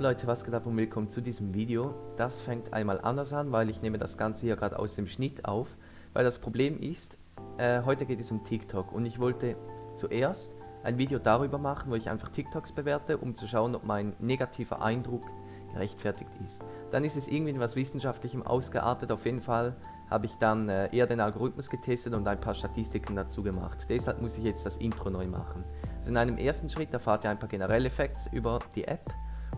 Leute, was geht ab und willkommen zu diesem Video. Das fängt einmal anders an, weil ich nehme das Ganze hier gerade aus dem Schnitt auf. Weil das Problem ist, äh, heute geht es um TikTok und ich wollte zuerst ein Video darüber machen, wo ich einfach TikToks bewerte, um zu schauen, ob mein negativer Eindruck gerechtfertigt ist. Dann ist es irgendwie in was Wissenschaftlichem ausgeartet, auf jeden Fall habe ich dann äh, eher den Algorithmus getestet und ein paar Statistiken dazu gemacht. Deshalb muss ich jetzt das Intro neu machen. Also in einem ersten Schritt erfahrt ihr ein paar generelle Facts über die App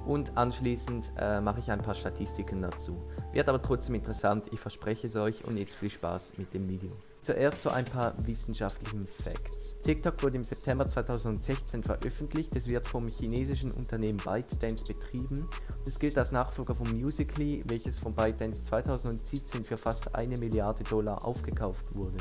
und anschließend äh, mache ich ein paar Statistiken dazu. Wird aber trotzdem interessant, ich verspreche es euch und jetzt viel Spaß mit dem Video. Zuerst so ein paar wissenschaftlichen Facts. TikTok wurde im September 2016 veröffentlicht, es wird vom chinesischen Unternehmen ByteDance betrieben es gilt als Nachfolger von Musical.ly, welches von ByteDance 2017 für fast eine Milliarde Dollar aufgekauft wurde.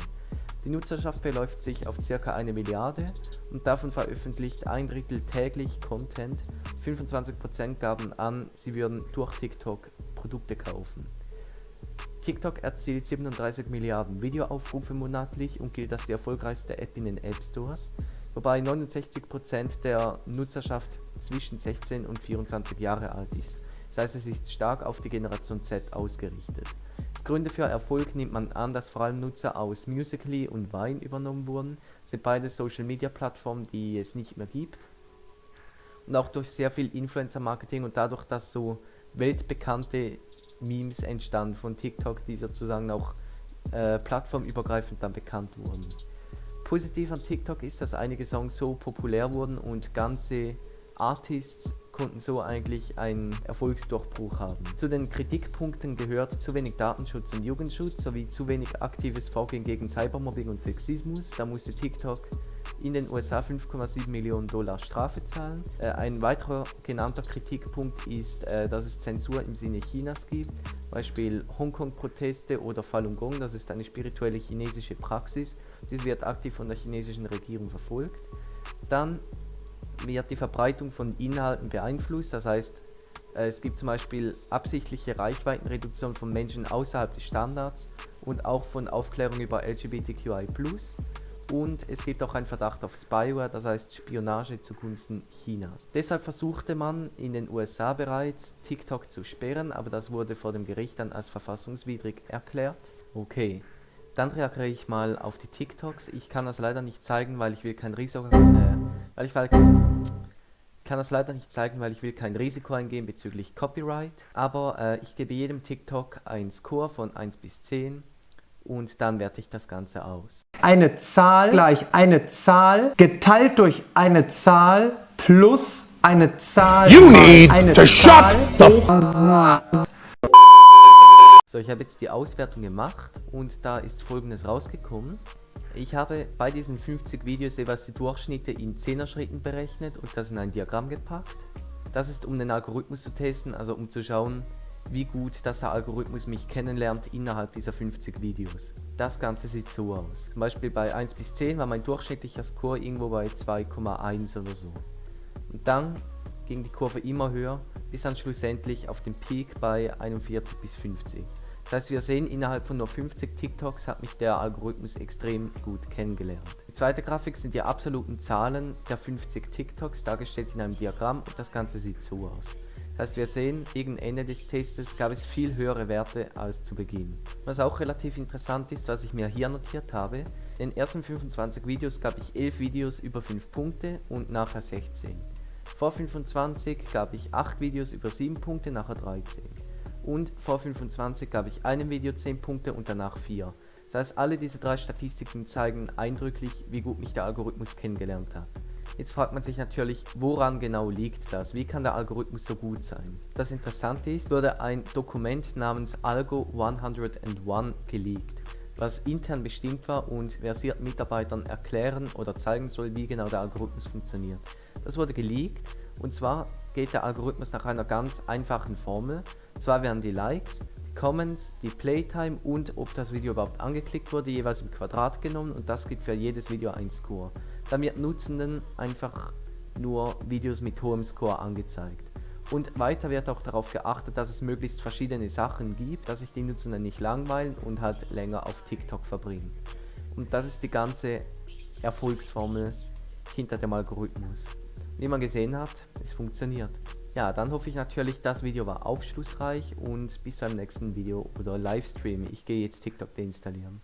Die Nutzerschaft beläuft sich auf ca. eine Milliarde und davon veröffentlicht ein Drittel täglich Content, 25% gaben an, sie würden durch TikTok Produkte kaufen. TikTok erzielt 37 Milliarden Videoaufrufe monatlich und gilt als die erfolgreichste App in den App Stores, wobei 69% der Nutzerschaft zwischen 16 und 24 Jahre alt ist. Das heißt, es ist stark auf die Generation Z ausgerichtet. Als Gründe für Erfolg nimmt man an, dass vor allem Nutzer aus Musical.ly und Vine übernommen wurden. Das sind beide Social Media Plattformen, die es nicht mehr gibt. Und auch durch sehr viel Influencer Marketing und dadurch, dass so weltbekannte Memes entstanden von TikTok, die sozusagen auch äh, plattformübergreifend dann bekannt wurden. Positiv an TikTok ist, dass einige Songs so populär wurden und ganze Artists konnten so eigentlich einen Erfolgsdurchbruch haben. Zu den Kritikpunkten gehört zu wenig Datenschutz und Jugendschutz sowie zu wenig aktives Vorgehen gegen Cybermobbing und Sexismus. Da musste TikTok in den USA 5,7 Millionen Dollar Strafe zahlen. Äh, ein weiterer genannter Kritikpunkt ist, äh, dass es Zensur im Sinne Chinas gibt, Beispiel Hongkong-Proteste oder Falun Gong, das ist eine spirituelle chinesische Praxis. Dies wird aktiv von der chinesischen Regierung verfolgt. Dann wird die Verbreitung von Inhalten beeinflusst, das heißt, äh, es gibt zum Beispiel absichtliche Reichweitenreduktion von Menschen außerhalb des Standards und auch von Aufklärung über LGBTQI+. Und es gibt auch einen Verdacht auf Spyware, das heißt Spionage zugunsten Chinas. Deshalb versuchte man in den USA bereits TikTok zu sperren, aber das wurde vor dem Gericht dann als verfassungswidrig erklärt. Okay, dann reagiere ich mal auf die TikToks. Ich kann das leider nicht zeigen, weil ich will kein Risiko... Äh, weil ich, weil, kann das leider nicht zeigen, weil ich will kein Risiko eingehen bezüglich Copyright. Aber äh, ich gebe jedem TikTok einen Score von 1 bis 10 und dann werte ich das Ganze aus. Eine Zahl gleich eine Zahl geteilt durch eine Zahl plus eine Zahl You need eine to Zahl shut the So, ich habe jetzt die Auswertung gemacht und da ist folgendes rausgekommen. Ich habe bei diesen 50 Videos jeweils die Durchschnitte in 10er Schritten berechnet und das in ein Diagramm gepackt. Das ist um den Algorithmus zu testen, also um zu schauen, wie gut dass der Algorithmus mich kennenlernt innerhalb dieser 50 Videos. Das Ganze sieht so aus. Zum Beispiel bei 1 bis 10 war mein durchschnittlicher Score irgendwo bei 2,1 oder so. Und dann ging die Kurve immer höher, bis dann schlussendlich auf dem Peak bei 41 bis 50. Das heißt, wir sehen, innerhalb von nur 50 TikToks hat mich der Algorithmus extrem gut kennengelernt. Die zweite Grafik sind die absoluten Zahlen der 50 TikToks, dargestellt in einem Diagramm und das Ganze sieht so aus. Das heißt, wir sehen, gegen Ende des Tests gab es viel höhere Werte als zu Beginn. Was auch relativ interessant ist, was ich mir hier notiert habe, in den ersten 25 Videos gab ich 11 Videos über 5 Punkte und nachher 16. Vor 25 gab ich 8 Videos über 7 Punkte, nachher 13 und vor 25 gab ich einem Video 10 Punkte und danach 4. Das heißt, alle diese drei Statistiken zeigen eindrücklich, wie gut mich der Algorithmus kennengelernt hat. Jetzt fragt man sich natürlich, woran genau liegt das? Wie kann der Algorithmus so gut sein? Das Interessante ist, wurde ein Dokument namens Algo 101 geleakt, was intern bestimmt war und versierten Mitarbeitern erklären oder zeigen soll, wie genau der Algorithmus funktioniert. Das wurde geleakt und zwar geht der Algorithmus nach einer ganz einfachen Formel. Zwar werden die Likes, die Comments, die Playtime und ob das Video überhaupt angeklickt wurde jeweils im Quadrat genommen und das gibt für jedes Video ein Score. Dann wird Nutzenden einfach nur Videos mit hohem Score angezeigt. Und weiter wird auch darauf geachtet, dass es möglichst verschiedene Sachen gibt, dass sich die Nutzenden nicht langweilen und halt länger auf TikTok verbringen. Und das ist die ganze Erfolgsformel hinter dem Algorithmus. Wie man gesehen hat, es funktioniert. Ja, dann hoffe ich natürlich, das Video war aufschlussreich und bis zum nächsten Video oder Livestream. Ich gehe jetzt TikTok deinstallieren.